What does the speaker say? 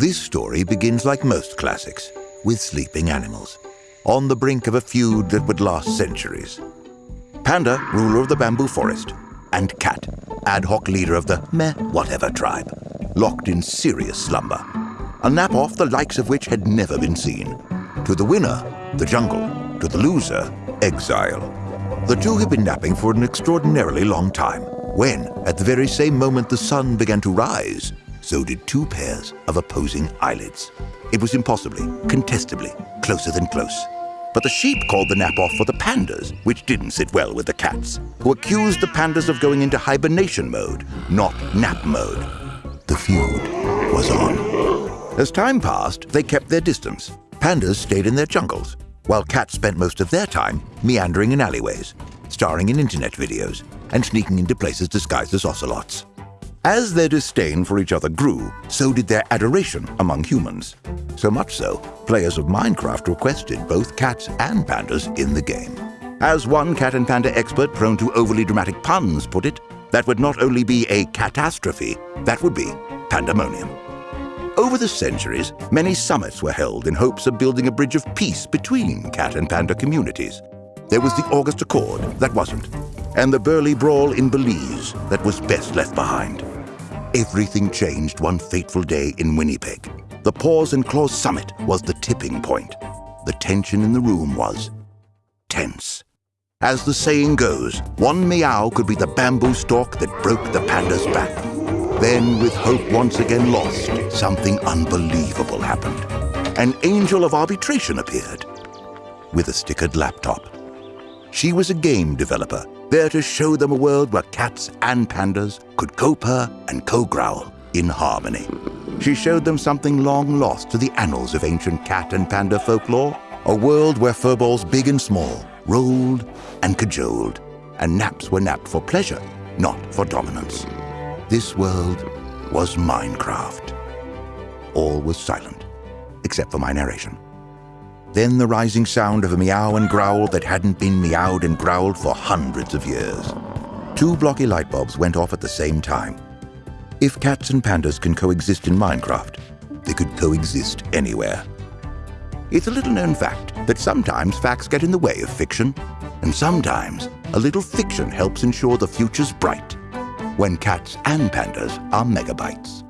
This story begins like most classics, with sleeping animals, on the brink of a feud that would last centuries. Panda, ruler of the bamboo forest, and Cat, ad hoc leader of the meh whatever tribe, locked in serious slumber. A nap off the likes of which had never been seen. To the winner, the jungle. To the loser, exile. The two had been napping for an extraordinarily long time, when, at the very same moment the sun began to rise, so did two pairs of opposing eyelids. It was impossibly, contestably, closer than close. But the sheep called the nap off for the pandas, which didn't sit well with the cats, who accused the pandas of going into hibernation mode, not nap mode. The feud was on. As time passed, they kept their distance. Pandas stayed in their jungles, while cats spent most of their time meandering in alleyways, starring in internet videos, and sneaking into places disguised as ocelots. As their disdain for each other grew, so did their adoration among humans. So much so, players of Minecraft requested both cats and pandas in the game. As one cat and panda expert prone to overly dramatic puns put it, that would not only be a catastrophe, that would be pandemonium. Over the centuries, many summits were held in hopes of building a bridge of peace between cat and panda communities. There was the August Accord, that wasn't, and the Burly Brawl in Belize, that was best left behind. Everything changed one fateful day in Winnipeg. The Paws and Claws Summit was the tipping point. The tension in the room was tense. As the saying goes, one meow could be the bamboo stalk that broke the panda's back. Then, with hope once again lost, something unbelievable happened. An angel of arbitration appeared with a stickered laptop. She was a game developer there to show them a world where cats and pandas could co-purr and co-growl in harmony. She showed them something long lost to the annals of ancient cat and panda folklore, a world where furballs big and small rolled and cajoled, and naps were napped for pleasure, not for dominance. This world was Minecraft. All was silent, except for my narration. Then the rising sound of a meow and growl that hadn't been meowed and growled for hundreds of years. Two blocky light bulbs went off at the same time. If cats and pandas can coexist in Minecraft, they could coexist anywhere. It's a little known fact that sometimes facts get in the way of fiction, and sometimes a little fiction helps ensure the future's bright when cats and pandas are megabytes.